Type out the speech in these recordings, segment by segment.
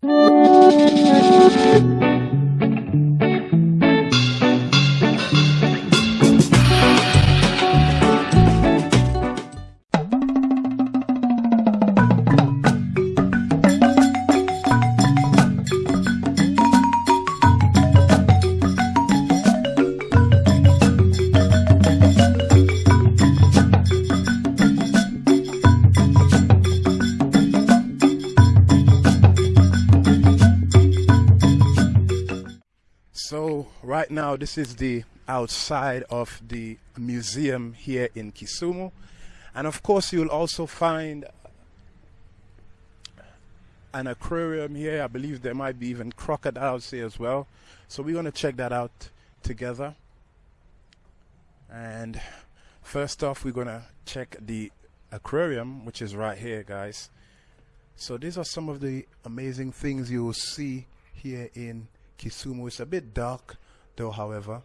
So now this is the outside of the museum here in Kisumu. And of course you'll also find an aquarium here. I believe there might be even crocodiles here as well. So we're going to check that out together. And first off we're going to check the aquarium which is right here guys. So these are some of the amazing things you will see here in Kisumu. It's a bit dark though, however.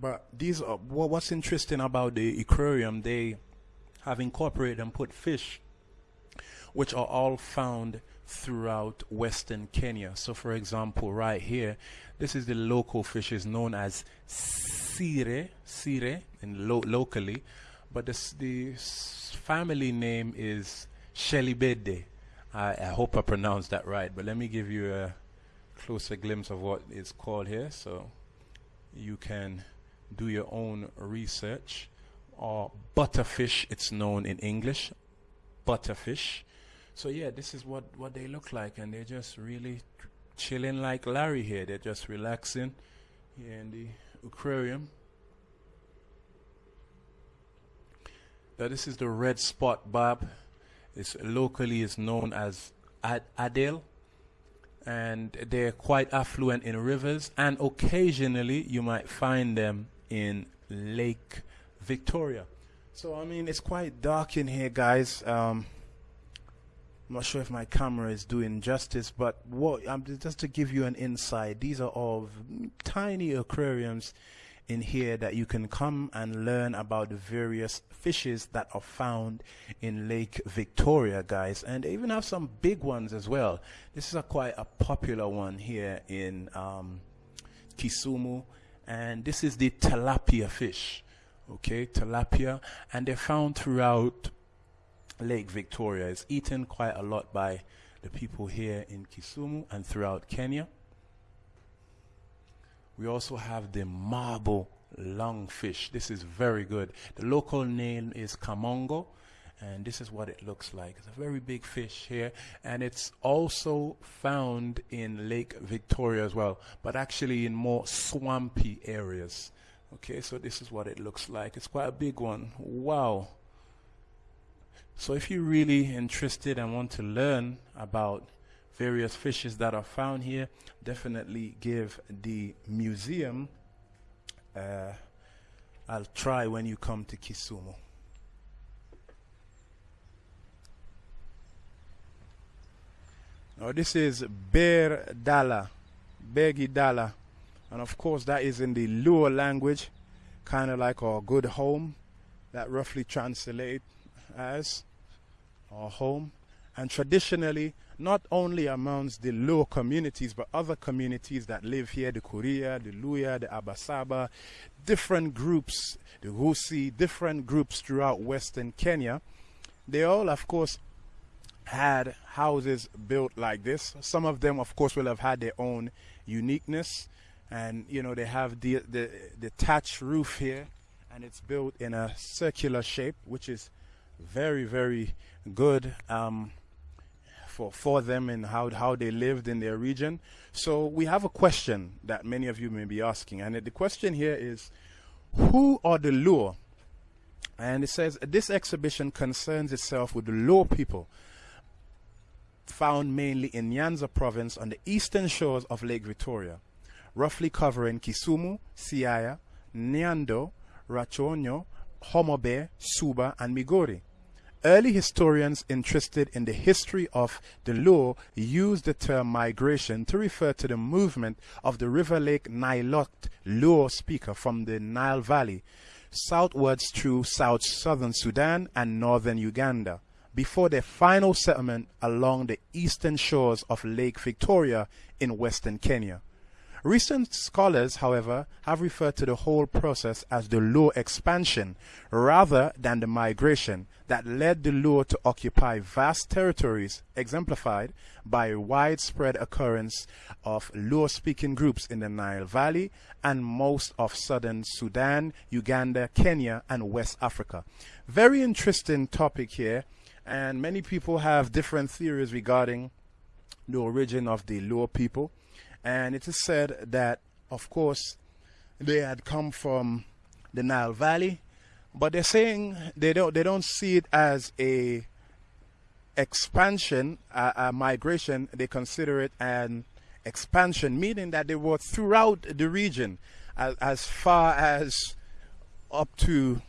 But these are what's interesting about the aquarium, they have incorporated and put fish which are all found throughout western Kenya. So for example, right here, this is the local fish is known as sire, sire in lo locally, but this, the family name is Shelibede. I, I hope I pronounced that right, but let me give you a closer glimpse of what it's called here so you can do your own research. Or butterfish, it's known in English, butterfish. So yeah, this is what, what they look like, and they're just really chilling like Larry here. They're just relaxing here in the aquarium. Now this is the red spot barb It's locally is known as Ad Adel and they're quite affluent in rivers and occasionally you might find them in Lake Victoria. So I mean it's quite dark in here guys. Um, I'm not sure if my camera is doing justice, but what um, just to give you an insight, these are all tiny aquariums in here that you can come and learn about the various fishes that are found in Lake Victoria, guys. And they even have some big ones as well. This is a quite a popular one here in um, Kisumu. And this is the tilapia fish. Okay, tilapia. And they're found throughout Lake Victoria. It's eaten quite a lot by the people here in Kisumu and throughout Kenya. We also have the marble lungfish. This is very good. The local name is Kamongo and this is what it looks like. It's a very big fish here and it's also found in Lake Victoria as well, but actually in more swampy areas. Okay, so this is what it looks like. It's quite a big one. Wow. So if you're really interested and want to learn about various fishes that are found here, definitely give the museum uh, I'll try when you come to Kisumu. Now this is Bear Dala, Begi Dala, and of course that is in the Luo language, kind of like our good home, that roughly translate as our home. And traditionally, not only amongst the Luo communities, but other communities that live here, the Kuria, the Luya, the Abasaba, different groups, the Husi, different groups throughout Western Kenya. They all, of course, had houses built like this. Some of them, of course, will have had their own uniqueness. And, you know, they have the, the, the roof here, and it's built in a circular shape, which is very, very good. Um, for, for them and how, how they lived in their region. So we have a question that many of you may be asking. And the question here is, who are the Luo? And it says, this exhibition concerns itself with the Luo people found mainly in Nyanza province on the eastern shores of Lake Victoria, roughly covering Kisumu, Siaya, Nyando, Rachuonyo, Homa Bay, Suba, and Migori. Early historians interested in the history of the Luo used the term migration to refer to the movement of the River Lake Nilote Luo speaker from the Nile Valley southwards through south southern Sudan and northern Uganda before their final settlement along the eastern shores of Lake Victoria in western Kenya. Recent scholars, however, have referred to the whole process as the Luo expansion rather than the migration that led the Luo to occupy vast territories, exemplified by widespread occurrence of Luo speaking groups in the Nile Valley and most of southern Sudan, Uganda, Kenya, and West Africa. Very interesting topic here, and many people have different theories regarding the origin of the Luo people and it is said that, of course, they had come from the Nile Valley, but they're saying they don't they don't see it as a expansion, a, a migration. They consider it an expansion, meaning that they were throughout the region, as, as far as up to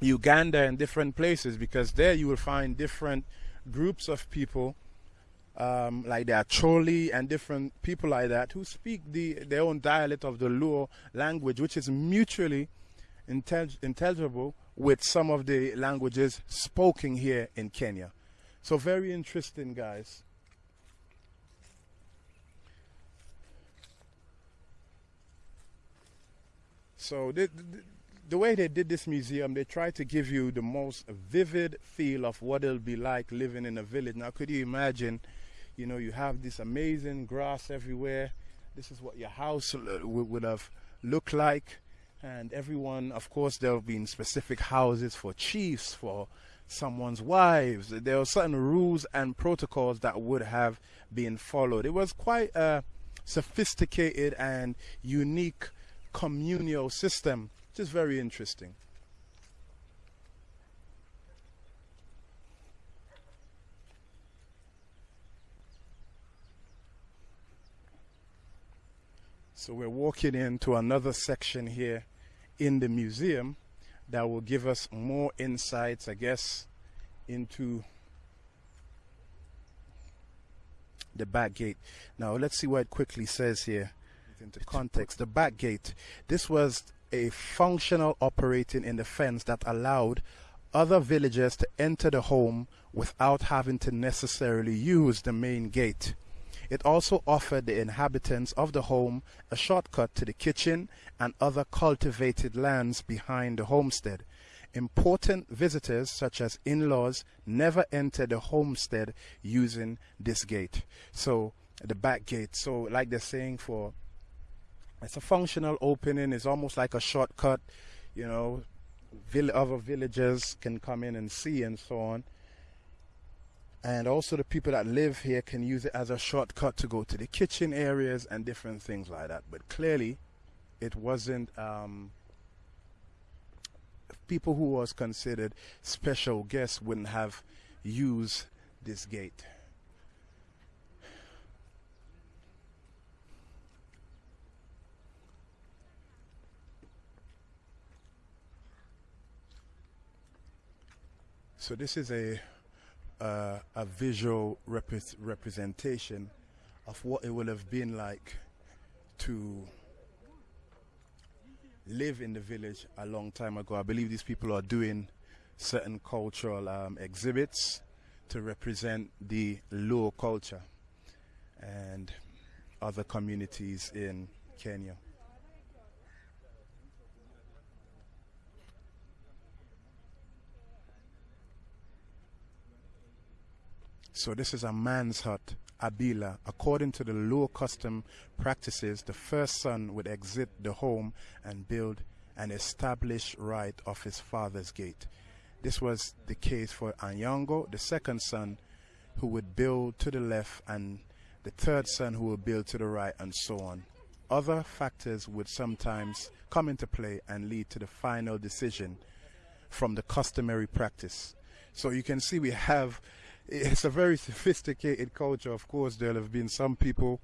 Uganda and different places, because there you will find different groups of people um, like the Acholi and different people like that who speak the their own dialect of the Luo language, which is mutually intel intelligible with some of the languages spoken here in Kenya. So very interesting, guys. So the, the, the way they did this museum, they tried to give you the most vivid feel of what it'll be like living in a village. Now, could you imagine you know, you have this amazing grass everywhere. This is what your house would have looked like. And everyone, of course, there have been specific houses for chiefs, for someone's wives. There were certain rules and protocols that would have been followed. It was quite a sophisticated and unique communal system, which is very interesting. So we're walking into another section here in the museum that will give us more insights, I guess, into the back gate. Now let's see what it quickly says here into context. The back gate. This was a functional operating in the fence that allowed other villagers to enter the home without having to necessarily use the main gate. It also offered the inhabitants of the home a shortcut to the kitchen and other cultivated lands behind the homestead. Important visitors, such as in laws, never entered the homestead using this gate. So, the back gate. So, like they're saying, for it's a functional opening, it's almost like a shortcut, you know, other villagers can come in and see and so on and also the people that live here can use it as a shortcut to go to the kitchen areas and different things like that. But clearly it wasn't um, people who was considered special guests wouldn't have used this gate. So this is a uh, a visual rep representation of what it would have been like to live in the village a long time ago. I believe these people are doing certain cultural um, exhibits to represent the Luo culture and other communities in Kenya. So this is a man's hut, Abila. According to the Luo custom practices, the first son would exit the home and build an established right of his father's gate. This was the case for Anyango, the second son, who would build to the left, and the third son who would build to the right, and so on. Other factors would sometimes come into play and lead to the final decision from the customary practice. So you can see we have it's a very sophisticated culture. Of course, there'll have been some people,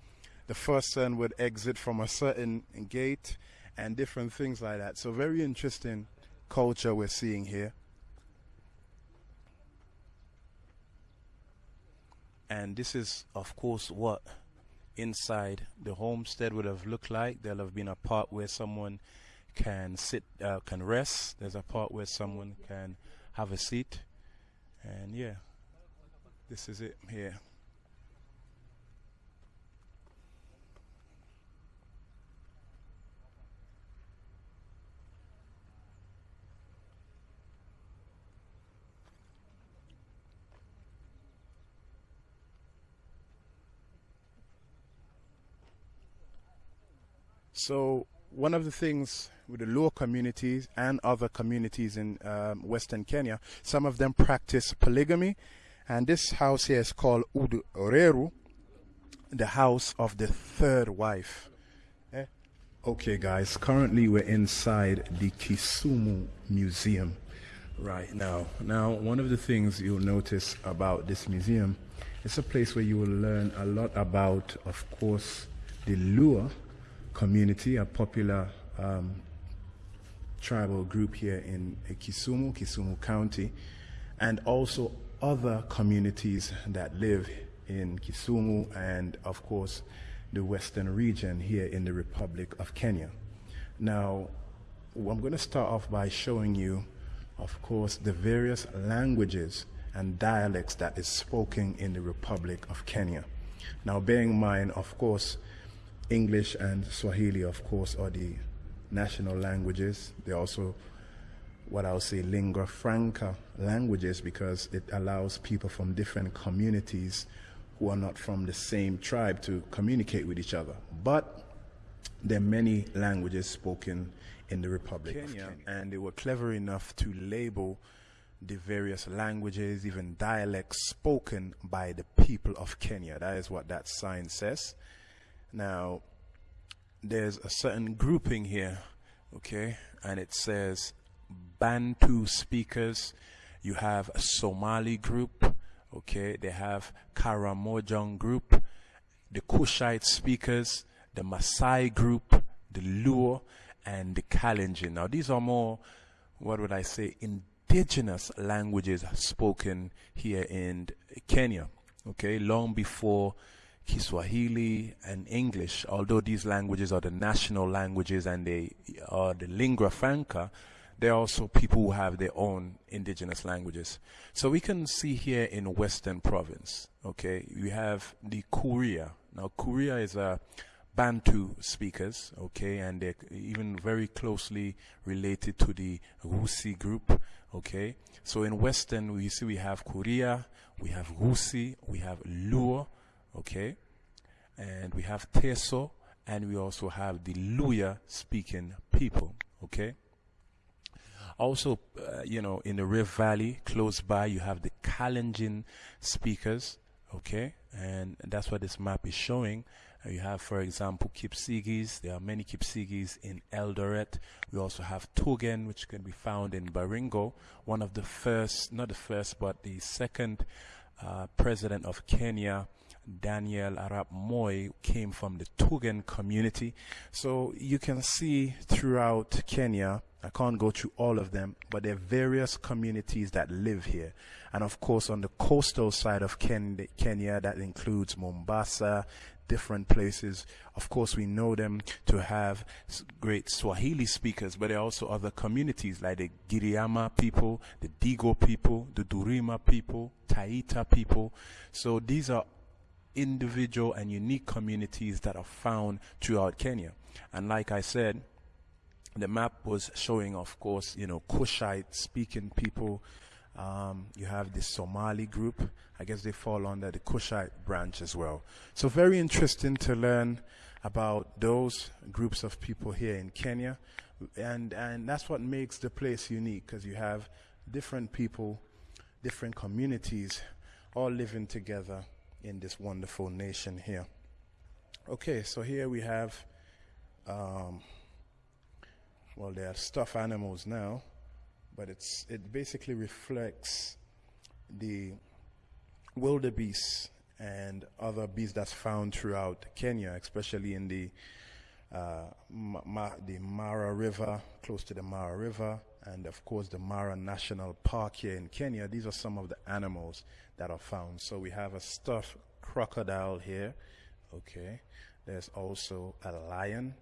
the first son would exit from a certain gate and different things like that. So, very interesting culture we're seeing here. And this is, of course, what inside the homestead would have looked like. There'll have been a part where someone can sit, uh, can rest. There's a part where someone can have a seat And yeah, this is it here. So one of the things with the Luo communities and other communities in um, Western Kenya, some of them practice polygamy, and this house here is called Udu the house of the third wife. Eh? Okay, guys, currently we're inside the Kisumu Museum right now. Now, one of the things you'll notice about this museum, it's a place where you will learn a lot about, of course, the Luo community, a popular um, tribal group here in Kisumu, Kisumu County, and also other communities that live in Kisumu and, of course, the western region here in the Republic of Kenya. Now, I'm going to start off by showing you, of course, the various languages and dialects that is spoken in the Republic of Kenya. Now, bearing in mind, of course, English and Swahili, of course, are the national languages. They're also what I'll say lingua franca languages because it allows people from different communities who are not from the same tribe to communicate with each other. But there are many languages spoken in the Republic Kenya, of Kenya. And they were clever enough to label the various languages, even dialects spoken by the people of Kenya. That is what that sign says. Now, there's a certain grouping here, okay, and it says Bantu speakers. You have a Somali group, okay, they have Karamojong group, the Kushite speakers, the Maasai group, the Luo, and the Kalenjin. Now, these are more, what would I say, indigenous languages spoken here in Kenya, okay, long before Kiswahili and English, although these languages are the national languages and they are the lingua franca, there are also people who have their own indigenous languages. So we can see here in Western Province, okay, we have the Kuria. Now, Kuria is a Bantu speakers, okay, and they're even very closely related to the Rusi group, okay. So in Western, we see we have Kuria, we have Rusi, we have Luo, okay? And we have Teso, and we also have the Luya speaking people, okay? Also, uh, you know, in the Rift Valley, close by, you have the Kalenjin speakers, okay? And that's what this map is showing. Uh, you have, for example, Kipsigis. There are many Kipsigis in Eldoret. We also have Tugen, which can be found in Baringo. One of the first, not the first, but the second uh, president of Kenya Daniel Arap Moi came from the Tugen community. So you can see throughout Kenya, I can't go through all of them, but there are various communities that live here. And of course, on the coastal side of Ken Kenya, that includes Mombasa, different places. Of course, we know them to have great Swahili speakers, but there are also other communities like the Giriama people, the Digo people, the Duruma people, Taita people. So these are individual and unique communities that are found throughout Kenya. And like I said, the map was showing, of course, you know, Kushite speaking people. Um, you have the Somali group. I guess they fall under the Kushite branch as well. So very interesting to learn about those groups of people here in Kenya. And, and that's what makes the place unique because you have different people, different communities all living together in this wonderful nation here. Okay, so here we have, um, well, they are stuffed animals now, but it's it basically reflects the wildebeest and other beasts that's found throughout Kenya, especially in the uh, Ma the Mara River, close to the Mara River, and of course the Mara National Park here in Kenya. These are some of the animals that are found. So we have a stuffed crocodile here. Okay. There's also a lion.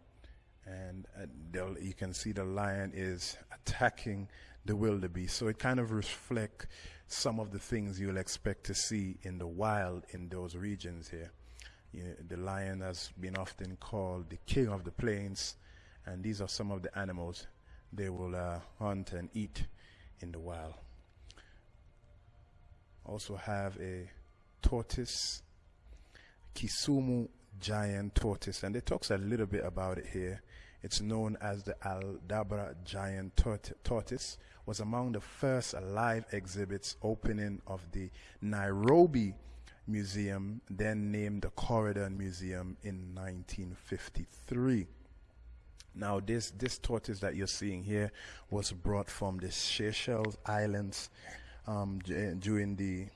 And uh, you can see the lion is attacking the wildebeest. So it kind of reflects some of the things you'll expect to see in the wild in those regions here. You know, the lion has been often called the king of the plains, and these are some of the animals they will uh, hunt and eat in the wild. Also have a tortoise, Kisumu giant tortoise, and it talks a little bit about it here. It's known as the Aldabra giant tortoise, was among the first live exhibits opening of the Nairobi Museum, then named the Coryndon Museum in 1953. Now, this, this tortoise that you're seeing here was brought from the Seychelles Islands um, during the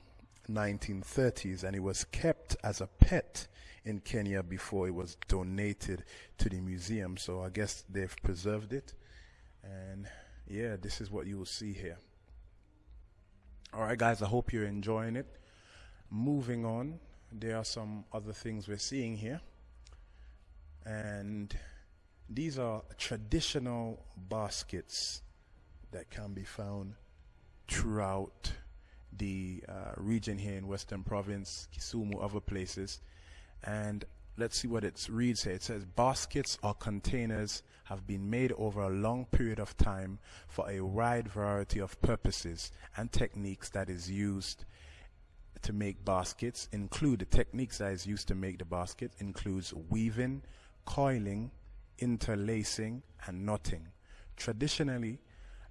1930s, and it was kept as a pet in Kenya before it was donated to the museum. So I guess they've preserved it, and yeah, this is what you will see here. All right, guys, I hope you're enjoying it. Moving on, there are some other things we're seeing here, and these are traditional baskets that can be found throughout the uh, region here in Western Province, Kisumu, other places. And let's see what it reads here. It says baskets or containers have been made over a long period of time for a wide variety of purposes and techniques that is used to make baskets include the techniques that is used to make the basket includes weaving, coiling, interlacing and knotting. Traditionally,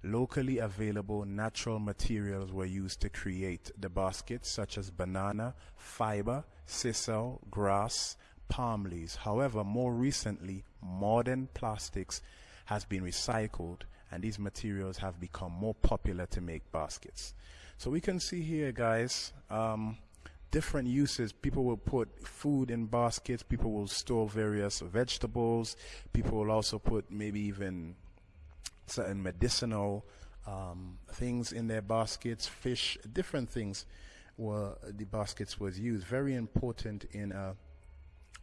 Locally available natural materials were used to create the baskets such as banana, fiber, sisal, grass, palm leaves. However, more recently, modern plastics has been recycled and these materials have become more popular to make baskets. So we can see here, guys, um, different uses. People will put food in baskets. People will store various vegetables. People will also put maybe even certain medicinal um, things in their baskets, fish, different things were the baskets was used. Very important in a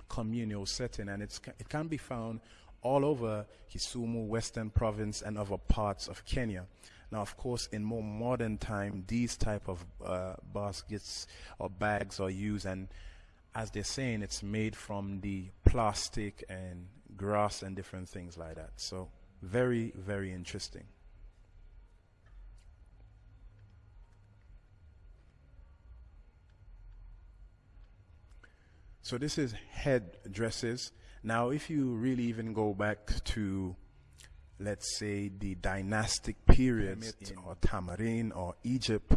communal setting, and it's it can be found all over Kisumu, Western Province, and other parts of Kenya. Now, of course, in more modern time, these type of uh, baskets or bags are used, and as they're saying, it's made from the plastic and grass and different things like that. So. Very, very interesting. So this is head dresses. Now, if you really even go back to, let's say, the dynastic periods or Tamarin or Egypt,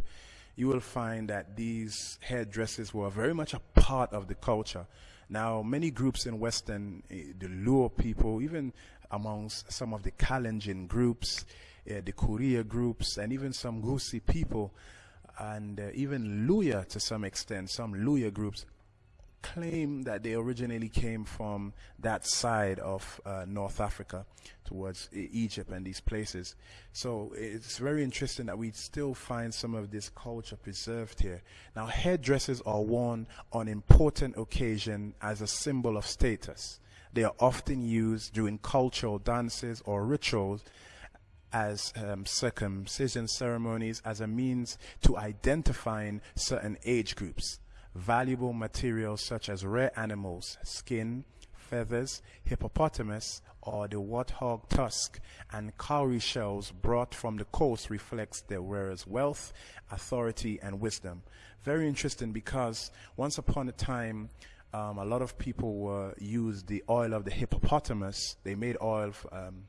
you will find that these headdresses were very much a part of the culture. Now, many groups in Western, uh, the Luo people, even amongst some of the Kalenjin groups, uh, the Kuria groups, and even some Gusi people, and uh, even Luya to some extent, some Luya groups claim that they originally came from that side of uh, North Africa towards Egypt and these places. So it's very interesting that we still find some of this culture preserved here. Now, headdresses are worn on important occasion as a symbol of status. They are often used during cultural dances or rituals as um, circumcision ceremonies as a means to identifying certain age groups. Valuable materials such as rare animals, skin, feathers, hippopotamus, or the warthog tusk and cowrie shells brought from the coast reflects their wearer's wealth, authority, and wisdom. Very interesting because once upon a time, um, a lot of people were used the oil of the hippopotamus. They made oil um,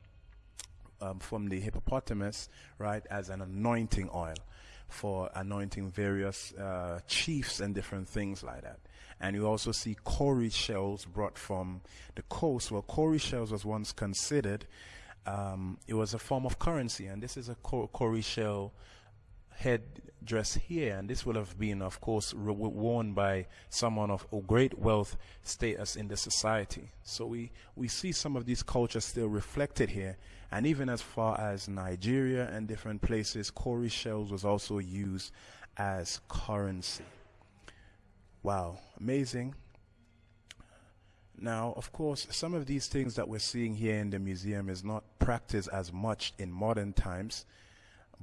um, from the hippopotamus, right, as an anointing oil for anointing various uh, chiefs and different things like that. And you also see cowrie shells brought from the coast. Well, cowrie shells was once considered, um, it was a form of currency, and this is a cowrie shell headdress here, and this will have been, of course, worn by someone of great wealth status in the society. So we, we see some of these cultures still reflected here, and even as far as Nigeria and different places, cowrie shells was also used as currency. Wow, amazing. Now, of course, some of these things that we're seeing here in the museum is not practiced as much in modern times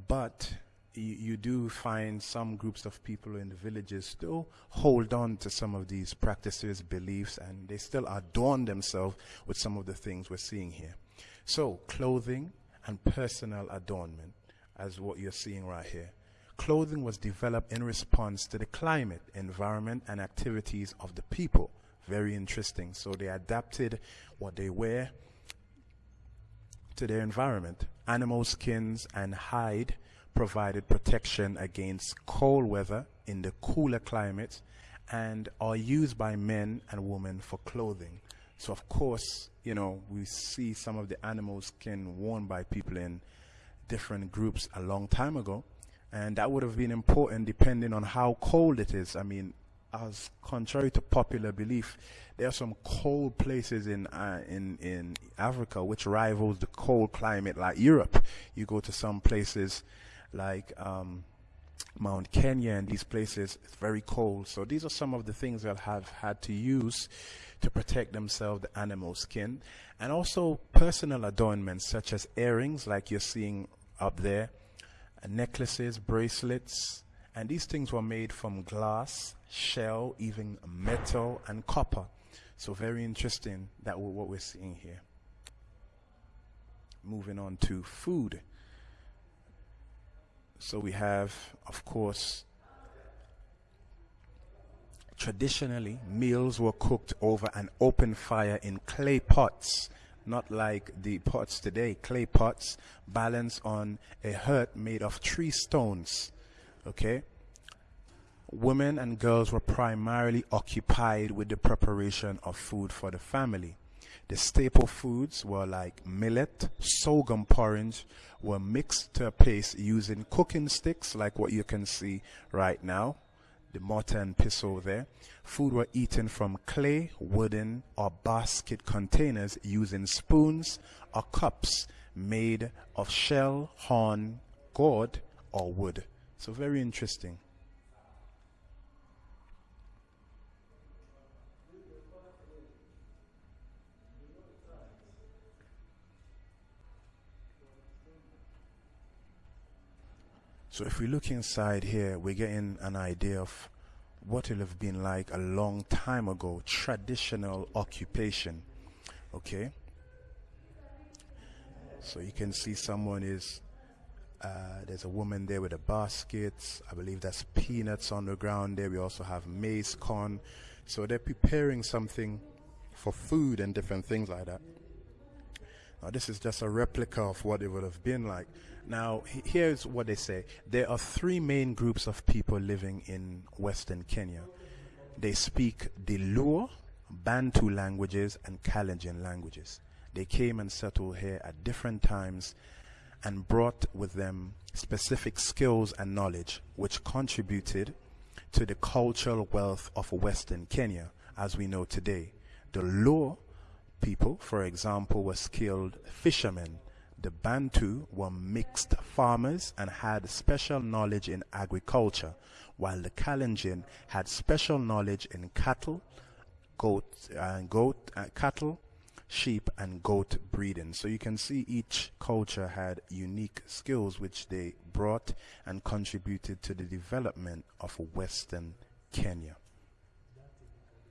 but you, you do find some groups of people in the villages still hold on to some of these practices, beliefs, and they still adorn themselves with some of the things we're seeing here. So, clothing and personal adornment, as what you're seeing right here. Clothing was developed in response to the climate, environment, and activities of the people. Very interesting. So, they adapted what they wear to their environment. Animal skins and hide provided protection against cold weather in the cooler climates and are used by men and women for clothing. So, of course, you know, we see some of the animal skin worn by people in different groups a long time ago. And that would have been important depending on how cold it is. I mean, as contrary to popular belief, there are some cold places in uh, in in Africa which rivals the cold climate like Europe. You go to some places like um, Mount Kenya and these places, it's very cold. So these are some of the things they'll have had to use to protect themselves, the animal skin, and also personal adornments such as earrings, like you're seeing up there, necklaces, bracelets, and these things were made from glass, shell, even metal, and copper. So very interesting that what we're seeing here. Moving on to food. So we have, of course, traditionally meals were cooked over an open fire in clay pots, not like the pots today, clay pots balanced on a hearth made of three stones. Okay? Women and girls were primarily occupied with the preparation of food for the family. The staple foods were like millet, sorghum porridge, were mixed to a paste using cooking sticks like what you can see right now, the mortar and pestle there. Food were eaten from clay, wooden, or basket containers using spoons or cups made of shell, horn, gourd, or wood. So very interesting. So if we look inside here, we're getting an idea of what it'll have been like a long time ago, traditional occupation. Okay? So you can see someone is, uh, there's a woman there with a basket. I believe that's peanuts on the ground there. We also have maize, corn. So they're preparing something for food and different things like that. Now, this is just a replica of what it would have been like. Now, here's what they say there are three main groups of people living in Western Kenya. They speak the Luo, Bantu languages, and Kalenjin languages. They came and settled here at different times and brought with them specific skills and knowledge which contributed to the cultural wealth of Western Kenya as we know today. The Luo people, for example, were skilled fishermen. The Bantu were mixed farmers and had special knowledge in agriculture, while the Kalenjin had special knowledge in cattle, goat, uh, goat, uh, cattle, sheep, and goat breeding. So you can see each culture had unique skills which they brought and contributed to the development of Western Kenya.